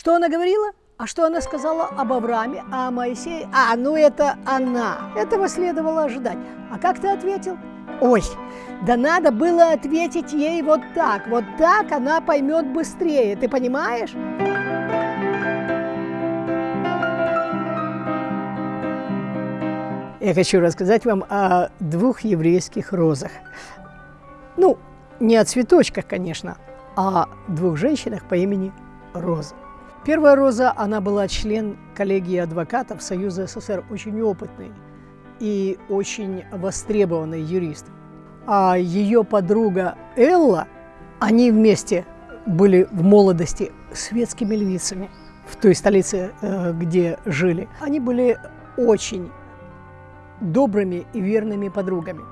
Что она говорила? А что она сказала об Аврааме, а о Моисее? А, ну это она. Этого следовало ожидать. А как ты ответил? Ой, да надо было ответить ей вот так. Вот так она поймет быстрее. Ты понимаешь? Я хочу рассказать вам о двух еврейских розах. Ну, не о цветочках, конечно, а о двух женщинах по имени Роза. Первая Роза, она была член коллегии адвокатов Союза СССР, очень опытный и очень востребованный юрист. А ее подруга Элла, они вместе были в молодости светскими львицами в той столице, э, где жили. Они были очень добрыми и верными подругами.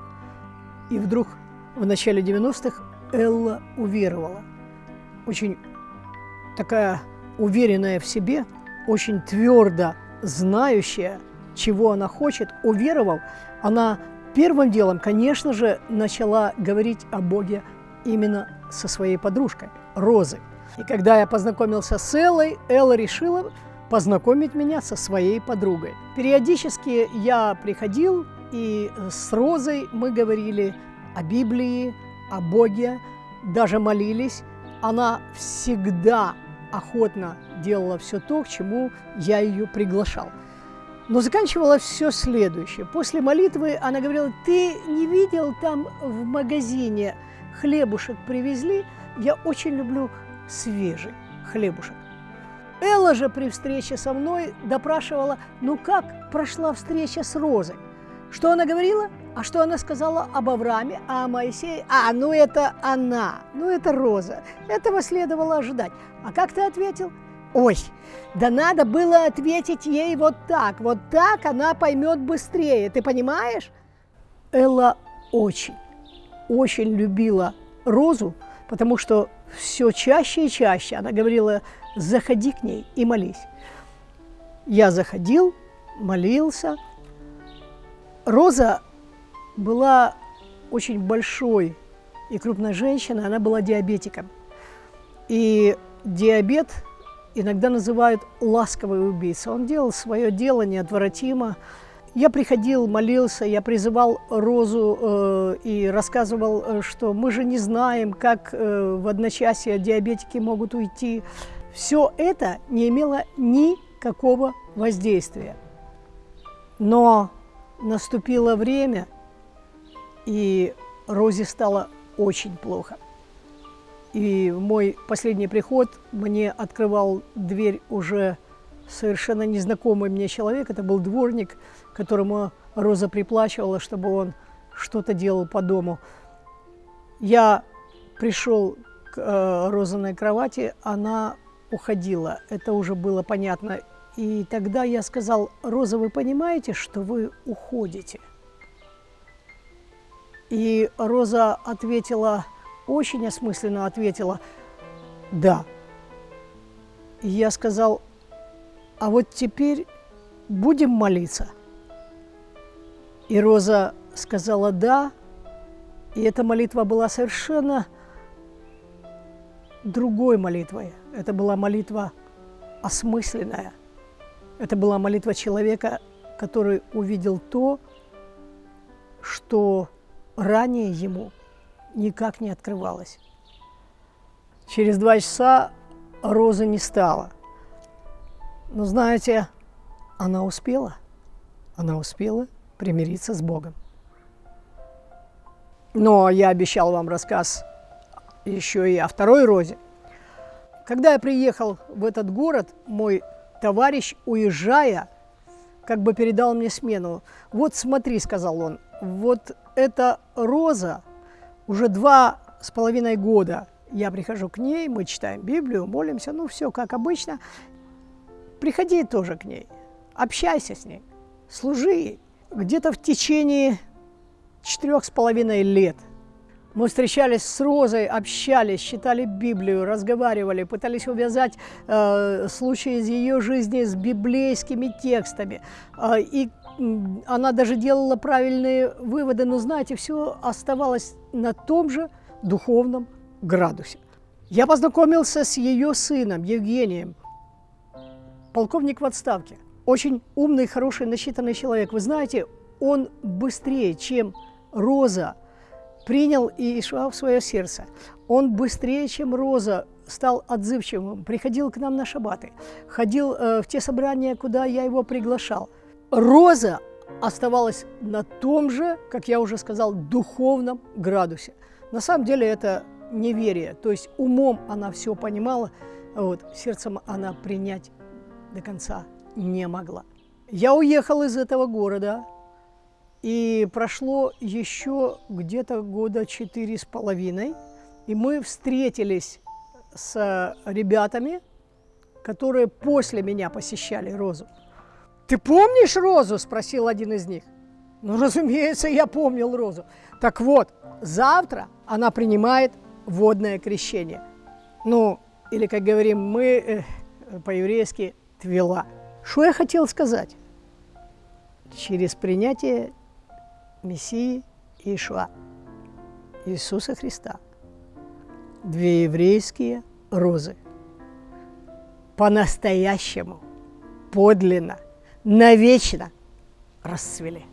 И вдруг в начале 90-х Элла уверовала. Очень такая уверенная в себе, очень твердо знающая, чего она хочет, уверовав, она первым делом, конечно же, начала говорить о Боге именно со своей подружкой, Розой. И когда я познакомился с Эллой, Элла решила познакомить меня со своей подругой. Периодически я приходил, и с Розой мы говорили о Библии, о Боге, даже молились. Она всегда охотно делала все то, к чему я ее приглашал. Но заканчивала все следующее. После молитвы она говорила, ты не видел там в магазине хлебушек привезли? Я очень люблю свежий хлебушек. Элла же при встрече со мной допрашивала, ну как прошла встреча с Розой? Что она говорила? А что она сказала об Аврааме, а о Моисее? А, ну это она, ну это Роза. Этого следовало ожидать. А как ты ответил? Ой, да надо было ответить ей вот так. Вот так она поймет быстрее. Ты понимаешь? Элла очень, очень любила Розу, потому что все чаще и чаще она говорила, заходи к ней и молись. Я заходил, молился. Роза была очень большой и крупной женщиной, она была диабетиком. И диабет иногда называют ласковый убийца. Он делал свое дело неотвратимо. Я приходил, молился, я призывал Розу э, и рассказывал, э, что мы же не знаем, как э, в одночасье диабетики могут уйти. Все это не имело никакого воздействия. Но наступило время, и Розе стало очень плохо. И мой последний приход мне открывал дверь уже совершенно незнакомый мне человек. Это был дворник, которому Роза приплачивала, чтобы он что-то делал по дому. Я пришел к э, Розаной кровати, она уходила. Это уже было понятно. И тогда я сказал, Роза, вы понимаете, что вы уходите? И Роза ответила, очень осмысленно ответила, да. И я сказал, а вот теперь будем молиться. И Роза сказала «да», и эта молитва была совершенно другой молитвой. Это была молитва осмысленная. Это была молитва человека, который увидел то, что ранее ему никак не открывалось. Через два часа Розы не стало. Но знаете, она успела. Она успела примириться с Богом. Но я обещал вам рассказ еще и о второй розе. Когда я приехал в этот город, мой товарищ, уезжая, как бы передал мне смену. «Вот смотри», — сказал он, — «вот эта роза уже два с половиной года. Я прихожу к ней, мы читаем Библию, молимся, ну все как обычно. Приходи тоже к ней, общайся с ней, служи ей. Где-то в течение четырех с половиной лет мы встречались с Розой, общались, читали Библию, разговаривали, пытались увязать э, случаи из ее жизни с библейскими текстами. Э, и она даже делала правильные выводы, но, знаете, все оставалось на том же духовном градусе. Я познакомился с ее сыном Евгением. полковник в отставке, очень умный, хороший, насчитанный человек. Вы знаете, он быстрее, чем Роза, принял Иешуа в свое сердце. Он быстрее, чем Роза, стал отзывчивым, приходил к нам на шабаты, ходил э, в те собрания, куда я его приглашал. Роза оставалась на том же, как я уже сказал, духовном градусе. На самом деле это неверие, то есть умом она все понимала, а вот, сердцем она принять до конца не могла. Я уехал из этого города, и прошло еще где-то года четыре с половиной, и мы встретились с ребятами, которые после меня посещали Розу. «Ты помнишь Розу?» – спросил один из них. Ну, разумеется, я помнил Розу. Так вот, завтра она принимает водное крещение. Ну, или, как говорим мы э, по-еврейски, твела. Что я хотел сказать? Через принятие Мессии Ишуа, Иисуса Христа, две еврейские розы по-настоящему, подлинно, навечно расцвели.